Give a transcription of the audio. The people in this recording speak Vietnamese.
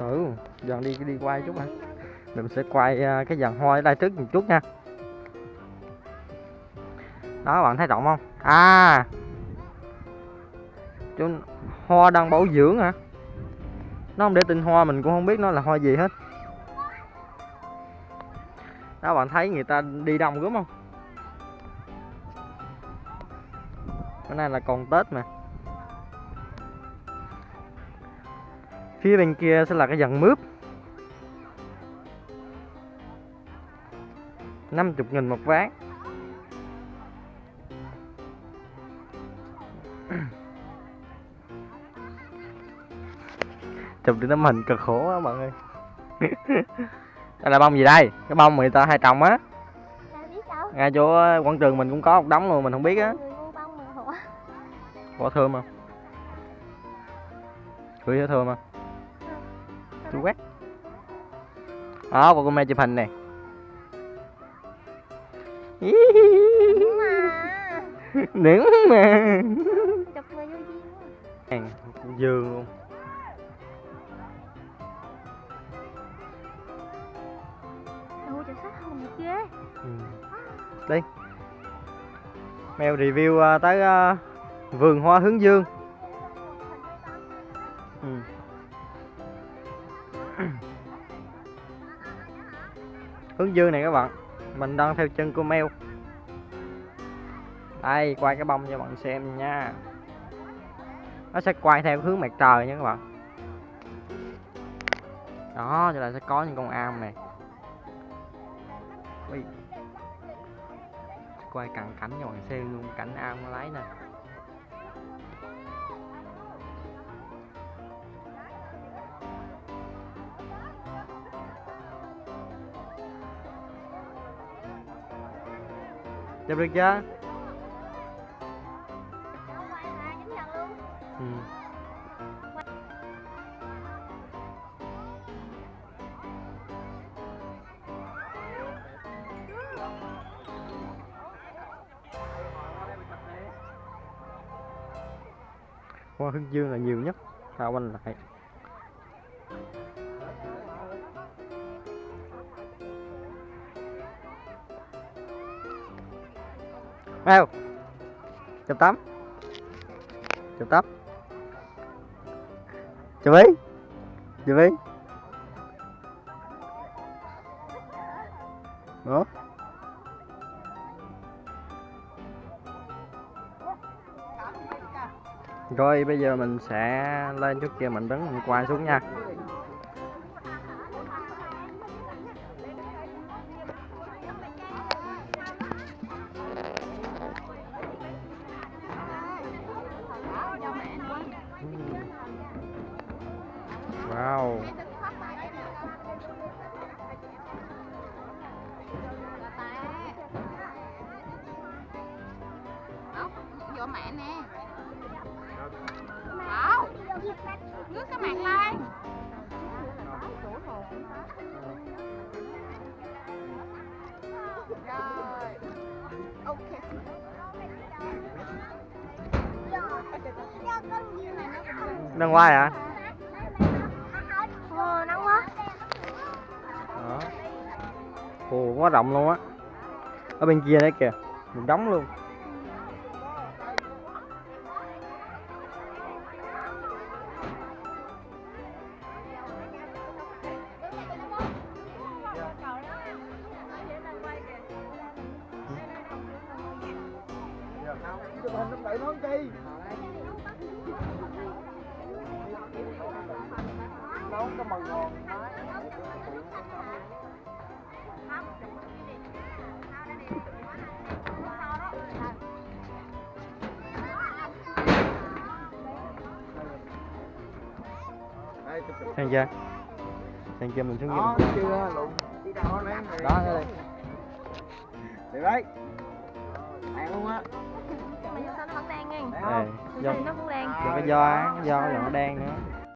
ừ dần đi đi quay chút anh, mình sẽ quay à, cái dàn hoa ở đây trước một chút nha. Đó bạn thấy rộng không? À! Chú hoa đang bảo dưỡng hả? Nó không để tinh hoa mình cũng không biết nó là hoa gì hết. Đó bạn thấy người ta đi đông đúng không? Bữa nay là còn tết mà. Phía bên kia sẽ là cái dàn mướp. 50 nghìn một ván. Chụp đi tấm hình cực khổ á bạn ơi đây là bông gì đây? Cái bông người ta hay trồng á. Ngay chỗ quảng trường mình cũng có một đống luôn mình không biết á. Quả thơm không? Gửi thơm không chú quét đó cô mẹ chụp hình nè Đúng mà. nướng mà. Hàng dương luôn ừ. đi mèo review à, tới à, vườn hoa hướng dương ừ. Hướng dương này các bạn. Mình đang theo chân của mèo đây, quay cái bông cho bạn xem nha. Nó sẽ quay theo hướng mặt trời nha các bạn. Đó, cho là sẽ có những con am này. Ui. quay cận cảnh cho bạn xem luôn cảnh am nó lấy nè. Chụp được chưa ừ. hoa hướng dương là nhiều nhất. Sao quanh lại Mèo chụp tắm chụp tắm chụp ý chụp ý đó rồi, bây giờ mình sẽ lên chút kia, mình bắn mình quay xuống nha. Mẹ nè. Bảo Ngước cái mặt lên. Rồi Ok đang quay hả? Ồ, nắng quá. đó. Ồ quá rộng luôn á. Ở bên kia đấy kìa một đống luôn xem chưa xem chưa mình xuống đó chưa lụng đó đây được đấy ăn luôn á Đang Ê, không do, Nó cũng đang. do cái do cái do cái nó đen nữa